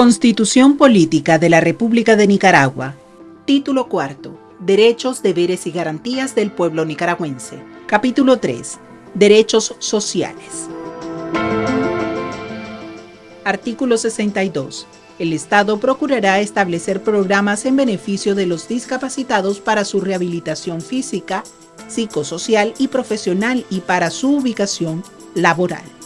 Constitución Política de la República de Nicaragua. Título cuarto. Derechos, deberes y garantías del pueblo nicaragüense. Capítulo 3. Derechos sociales. Artículo 62. El Estado procurará establecer programas en beneficio de los discapacitados para su rehabilitación física, psicosocial y profesional y para su ubicación laboral.